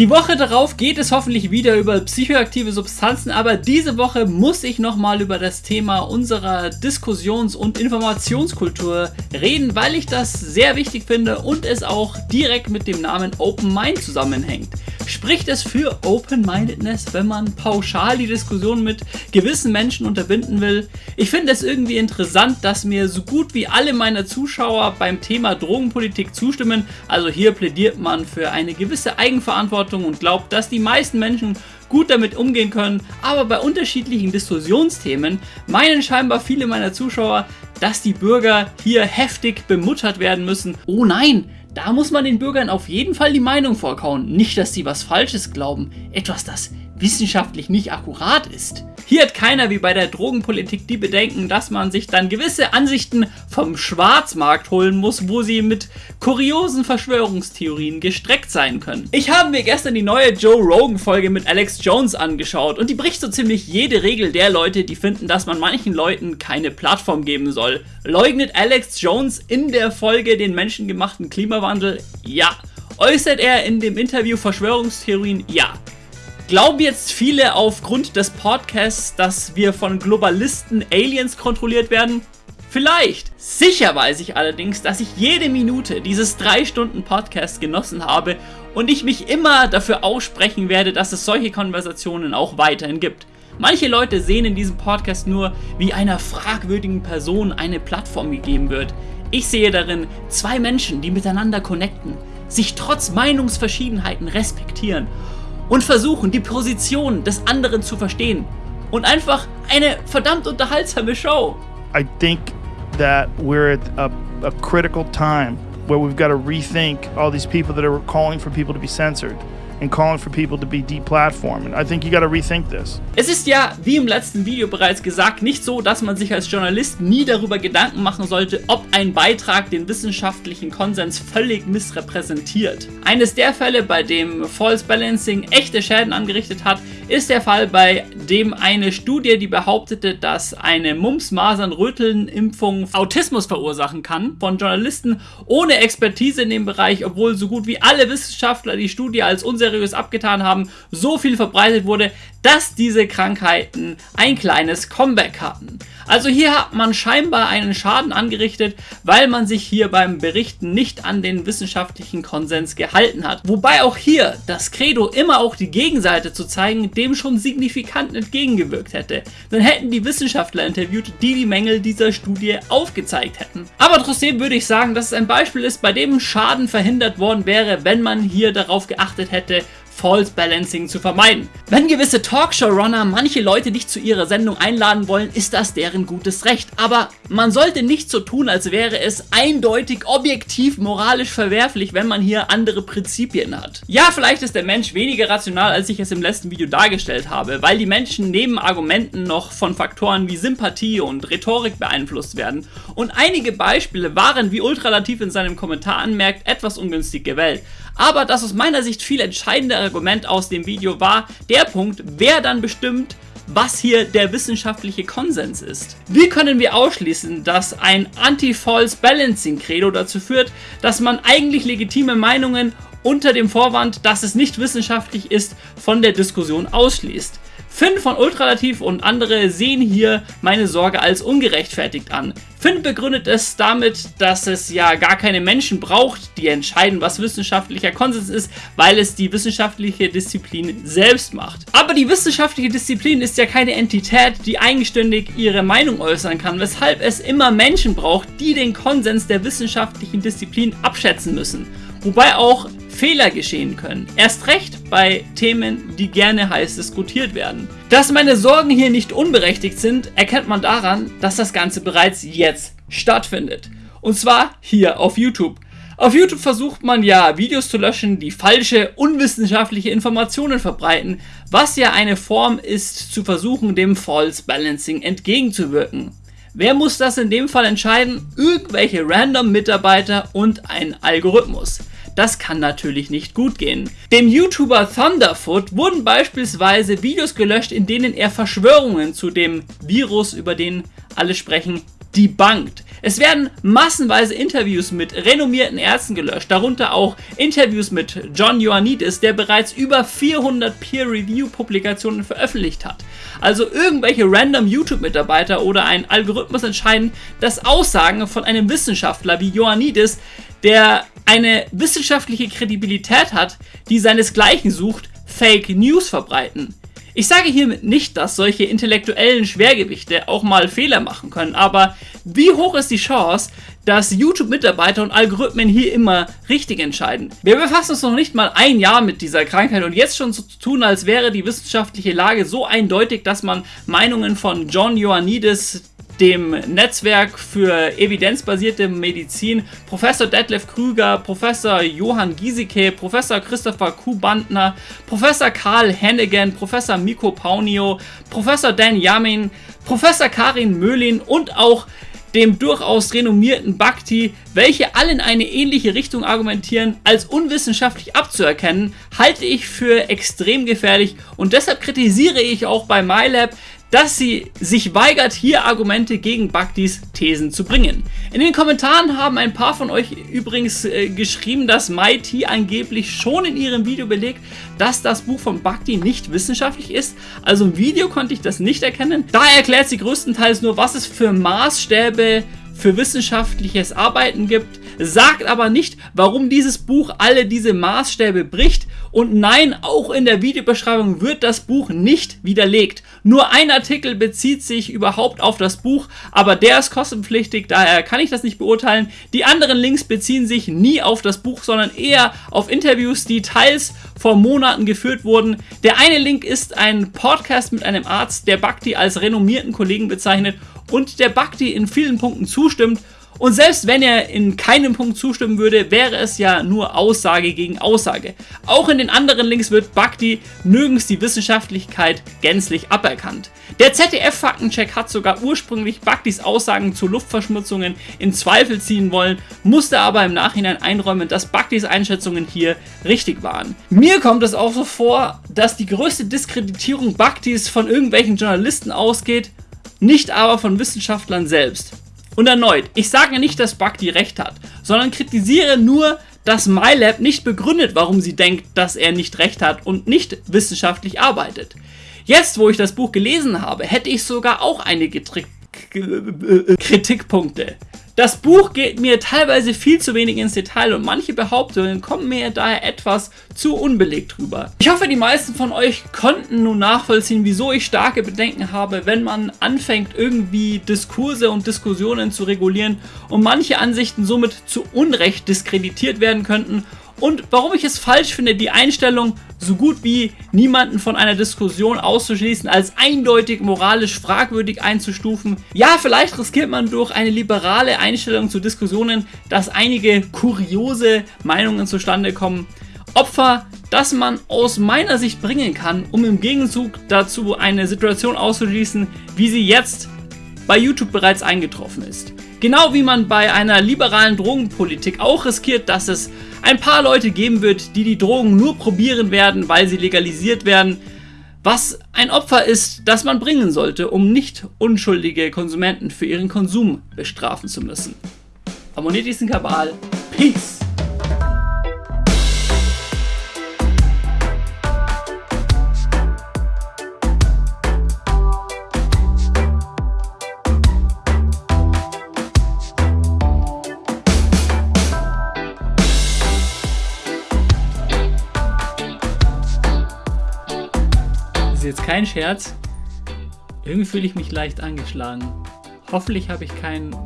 Die Woche darauf geht es hoffentlich wieder über psychoaktive Substanzen, aber diese Woche muss ich nochmal über das Thema unserer Diskussions- und Informationskultur reden, weil ich das sehr wichtig finde und es auch direkt mit dem Namen Open Mind zusammenhängt. Spricht es für Open-Mindedness, wenn man pauschal die Diskussion mit gewissen Menschen unterbinden will? Ich finde es irgendwie interessant, dass mir so gut wie alle meiner Zuschauer beim Thema Drogenpolitik zustimmen. Also hier plädiert man für eine gewisse Eigenverantwortung und glaubt, dass die meisten Menschen gut damit umgehen können, aber bei unterschiedlichen Diskussionsthemen meinen scheinbar viele meiner Zuschauer, dass die Bürger hier heftig bemuttert werden müssen. Oh nein, da muss man den Bürgern auf jeden Fall die Meinung vorkauen. Nicht, dass sie was Falsches glauben. Etwas, das wissenschaftlich nicht akkurat ist. Hier hat keiner wie bei der Drogenpolitik die Bedenken, dass man sich dann gewisse Ansichten vom Schwarzmarkt holen muss, wo sie mit kuriosen Verschwörungstheorien gestreckt sein können. Ich habe mir gestern die neue Joe Rogan Folge mit Alex Jones angeschaut und die bricht so ziemlich jede Regel der Leute, die finden, dass man manchen Leuten keine Plattform geben soll. Leugnet Alex Jones in der Folge den menschengemachten Klimawandel? Ja. Äußert er in dem Interview Verschwörungstheorien? Ja. Glauben jetzt viele aufgrund des Podcasts, dass wir von Globalisten Aliens kontrolliert werden? Vielleicht. Sicher weiß ich allerdings, dass ich jede Minute dieses 3 Stunden Podcast genossen habe und ich mich immer dafür aussprechen werde, dass es solche Konversationen auch weiterhin gibt. Manche Leute sehen in diesem Podcast nur, wie einer fragwürdigen Person eine Plattform gegeben wird. Ich sehe darin zwei Menschen, die miteinander connecten, sich trotz Meinungsverschiedenheiten respektieren und versuchen, die Position des anderen zu verstehen. Und einfach eine verdammt unterhaltsame Show. I think that we're at a, a critical time where we've got to rethink all these people that are calling for people to be censored and calling for people to be deplatformed. I think you got rethink this. Es ist ja, wie im letzten Video bereits gesagt, nicht so, dass man sich als Journalist nie darüber Gedanken machen sollte, ob ein Beitrag den wissenschaftlichen Konsens völlig missrepräsentiert. Eines der Fälle, bei dem False Balancing echte Schäden angerichtet hat, ist der Fall, bei dem eine Studie, die behauptete, dass eine Mumps-Masern-Röteln-Impfung Autismus verursachen kann, von Journalisten ohne Expertise in dem Bereich, obwohl so gut wie alle Wissenschaftler die Studie als unseriös abgetan haben, so viel verbreitet wurde, dass diese Krankheiten ein kleines Comeback hatten. Also hier hat man scheinbar einen Schaden angerichtet, weil man sich hier beim Berichten nicht an den wissenschaftlichen Konsens gehalten hat. Wobei auch hier das Credo immer auch die Gegenseite zu zeigen, dem schon signifikant entgegengewirkt hätte. Dann hätten die Wissenschaftler interviewt, die die Mängel dieser Studie aufgezeigt hätten. Aber trotzdem würde ich sagen, dass es ein Beispiel ist, bei dem Schaden verhindert worden wäre, wenn man hier darauf geachtet hätte, False Balancing zu vermeiden. Wenn gewisse Talkshow-Runner manche Leute nicht zu ihrer Sendung einladen wollen, ist das deren gutes Recht. Aber man sollte nicht so tun, als wäre es eindeutig objektiv moralisch verwerflich, wenn man hier andere Prinzipien hat. Ja, vielleicht ist der Mensch weniger rational, als ich es im letzten Video dargestellt habe, weil die Menschen neben Argumenten noch von Faktoren wie Sympathie und Rhetorik beeinflusst werden. Und einige Beispiele waren, wie Ultralativ in seinem Kommentar anmerkt, etwas ungünstig gewählt. Aber das aus meiner Sicht viel entscheidende Argument aus dem Video war der Punkt, wer dann bestimmt, was hier der wissenschaftliche Konsens ist. Wie können wir ausschließen, dass ein Anti-False Balancing Credo dazu führt, dass man eigentlich legitime Meinungen unter dem Vorwand, dass es nicht wissenschaftlich ist, von der Diskussion ausschließt? Finn von Ultralativ und andere sehen hier meine Sorge als ungerechtfertigt an. Finn begründet es damit, dass es ja gar keine Menschen braucht, die entscheiden, was wissenschaftlicher Konsens ist, weil es die wissenschaftliche Disziplin selbst macht. Aber die wissenschaftliche Disziplin ist ja keine Entität, die eigenständig ihre Meinung äußern kann, weshalb es immer Menschen braucht, die den Konsens der wissenschaftlichen Disziplin abschätzen müssen. Wobei auch Fehler geschehen können. Erst recht bei Themen, die gerne heiß diskutiert werden. Dass meine Sorgen hier nicht unberechtigt sind, erkennt man daran, dass das Ganze bereits jetzt stattfindet. Und zwar hier auf YouTube. Auf YouTube versucht man ja Videos zu löschen, die falsche, unwissenschaftliche Informationen verbreiten, was ja eine Form ist, zu versuchen, dem False Balancing entgegenzuwirken. Wer muss das in dem Fall entscheiden? Irgendwelche random Mitarbeiter und ein Algorithmus. Das kann natürlich nicht gut gehen. Dem YouTuber Thunderfoot wurden beispielsweise Videos gelöscht, in denen er Verschwörungen zu dem Virus, über den alle sprechen, debunked. Es werden massenweise Interviews mit renommierten Ärzten gelöscht, darunter auch Interviews mit John Ioannidis, der bereits über 400 Peer-Review-Publikationen veröffentlicht hat. Also irgendwelche random YouTube-Mitarbeiter oder ein Algorithmus entscheiden, dass Aussagen von einem Wissenschaftler wie Ioannidis, der eine wissenschaftliche Kredibilität hat, die seinesgleichen sucht, Fake News verbreiten. Ich sage hiermit nicht, dass solche intellektuellen Schwergewichte auch mal Fehler machen können, aber wie hoch ist die Chance, dass YouTube-Mitarbeiter und Algorithmen hier immer richtig entscheiden? Wir befassen uns noch nicht mal ein Jahr mit dieser Krankheit und jetzt schon so zu tun, als wäre die wissenschaftliche Lage so eindeutig, dass man Meinungen von John Ioannidis, dem Netzwerk für evidenzbasierte Medizin, Professor Detlef Krüger, Professor Johann Giesecke, Professor Christopher Kuh-Bandner, Professor Karl Hennigan, Professor Miko Paunio, Professor Dan Yamin, Professor Karin Möhlin und auch dem durchaus renommierten Bhakti, welche alle in eine ähnliche Richtung argumentieren, als unwissenschaftlich abzuerkennen, halte ich für extrem gefährlich. Und deshalb kritisiere ich auch bei MyLab, dass sie sich weigert, hier Argumente gegen Bhaktis Thesen zu bringen. In den Kommentaren haben ein paar von euch übrigens äh, geschrieben, dass MIT angeblich schon in ihrem Video belegt, dass das Buch von Bhakti nicht wissenschaftlich ist. Also im Video konnte ich das nicht erkennen. Da erklärt sie größtenteils nur, was es für Maßstäbe für wissenschaftliches Arbeiten gibt, sagt aber nicht, warum dieses Buch alle diese Maßstäbe bricht und nein, auch in der Videobeschreibung wird das Buch nicht widerlegt. Nur ein Artikel bezieht sich überhaupt auf das Buch, aber der ist kostenpflichtig, daher kann ich das nicht beurteilen. Die anderen Links beziehen sich nie auf das Buch, sondern eher auf Interviews, die teils vor Monaten geführt wurden. Der eine Link ist ein Podcast mit einem Arzt, der Bhakti als renommierten Kollegen bezeichnet und der Bhakti in vielen Punkten zustimmt. Und selbst wenn er in keinem Punkt zustimmen würde, wäre es ja nur Aussage gegen Aussage. Auch in den anderen Links wird Bhakti nirgends die Wissenschaftlichkeit gänzlich aberkannt. Der ZDF-Faktencheck hat sogar ursprünglich Bhaktis Aussagen zu Luftverschmutzungen in Zweifel ziehen wollen, musste aber im Nachhinein einräumen, dass Bhaktis Einschätzungen hier richtig waren. Mir kommt es auch so vor, dass die größte Diskreditierung Bhaktis von irgendwelchen Journalisten ausgeht, nicht aber von Wissenschaftlern selbst. Und erneut, ich sage nicht, dass Bhakti recht hat, sondern kritisiere nur, dass MyLab nicht begründet, warum sie denkt, dass er nicht recht hat und nicht wissenschaftlich arbeitet. Jetzt, wo ich das Buch gelesen habe, hätte ich sogar auch einige Trick Kritikpunkte. Das Buch geht mir teilweise viel zu wenig ins Detail und manche Behauptungen kommen mir daher etwas zu unbelegt rüber. Ich hoffe, die meisten von euch konnten nun nachvollziehen, wieso ich starke Bedenken habe, wenn man anfängt, irgendwie Diskurse und Diskussionen zu regulieren und manche Ansichten somit zu Unrecht diskreditiert werden könnten und warum ich es falsch finde, die Einstellung so gut wie niemanden von einer Diskussion auszuschließen, als eindeutig moralisch fragwürdig einzustufen. Ja, vielleicht riskiert man durch eine liberale Einstellung zu Diskussionen, dass einige kuriose Meinungen zustande kommen. Opfer, das man aus meiner Sicht bringen kann, um im Gegenzug dazu eine Situation auszuschließen, wie sie jetzt bei YouTube bereits eingetroffen ist. Genau wie man bei einer liberalen Drogenpolitik auch riskiert, dass es ein paar Leute geben wird, die die Drogen nur probieren werden, weil sie legalisiert werden, was ein Opfer ist, das man bringen sollte, um nicht unschuldige Konsumenten für ihren Konsum bestrafen zu müssen. Abonniert diesen Kabal. Peace! Kein Scherz. Irgendwie fühle ich mich leicht angeschlagen. Hoffentlich habe ich keinen